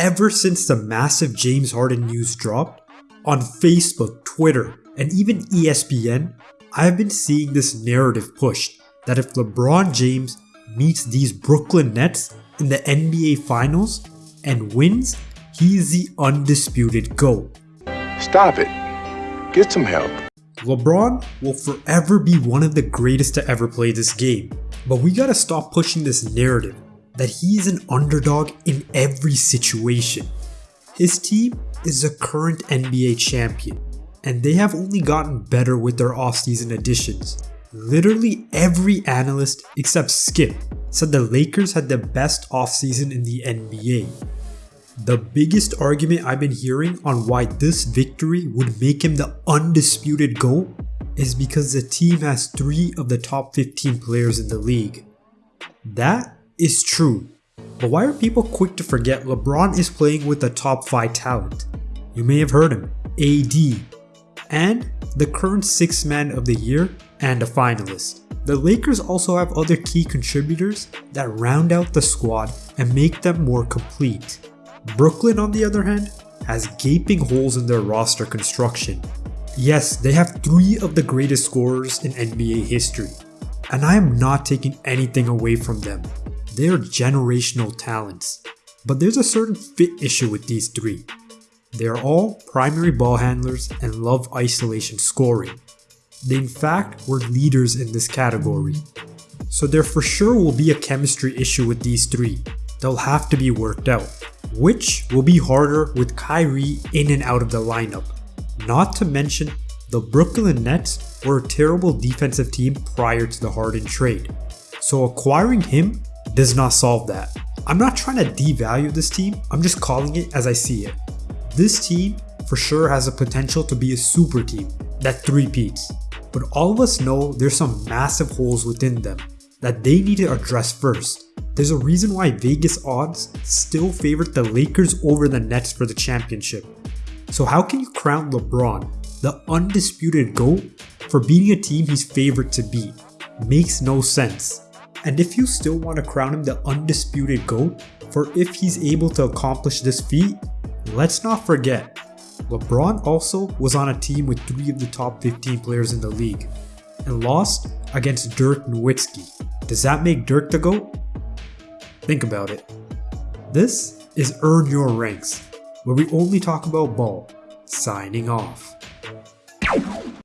ever since the massive James Harden news dropped, on Facebook, Twitter, and even ESPN, I've been seeing this narrative pushed that if LeBron James meets these Brooklyn Nets in the NBA Finals and wins, he is the undisputed GOAT. Stop it. Get some help. LeBron will forever be one of the greatest to ever play this game, but we gotta stop pushing this narrative that he is an underdog in every situation. His team is a current NBA champion, and they have only gotten better with their offseason additions. Literally every analyst except Skip said the Lakers had the best offseason in the NBA. The biggest argument I've been hearing on why this victory would make him the undisputed GOAT is because the team has 3 of the top 15 players in the league. That is true, but why are people quick to forget LeBron is playing with a top 5 talent? You may have heard him, AD, and the current 6th man of the year and a finalist. The Lakers also have other key contributors that round out the squad and make them more complete. Brooklyn, on the other hand, has gaping holes in their roster construction. Yes, they have three of the greatest scorers in NBA history, and I am not taking anything away from them. They are generational talents. But there's a certain fit issue with these three. They are all primary ball handlers and love isolation scoring. They in fact were leaders in this category. So there for sure will be a chemistry issue with these three. They'll have to be worked out, which will be harder with Kyrie in and out of the lineup. Not to mention, the Brooklyn Nets were a terrible defensive team prior to the Harden trade. So acquiring him does not solve that. I'm not trying to devalue this team, I'm just calling it as I see it. This team for sure has the potential to be a super team that three-peats, but all of us know there's some massive holes within them that they need to address first. There's a reason why Vegas odds still favorite the Lakers over the Nets for the championship. So how can you crown LeBron, the undisputed GOAT, for beating a team he's favored to beat? Makes no sense. And if you still want to crown him the undisputed GOAT for if he's able to accomplish this feat, let's not forget, LeBron also was on a team with 3 of the top 15 players in the league and lost against Dirk Nowitzki. Does that make Dirk the GOAT? Think about it. This is Earn Your Ranks, where we only talk about ball. Signing off.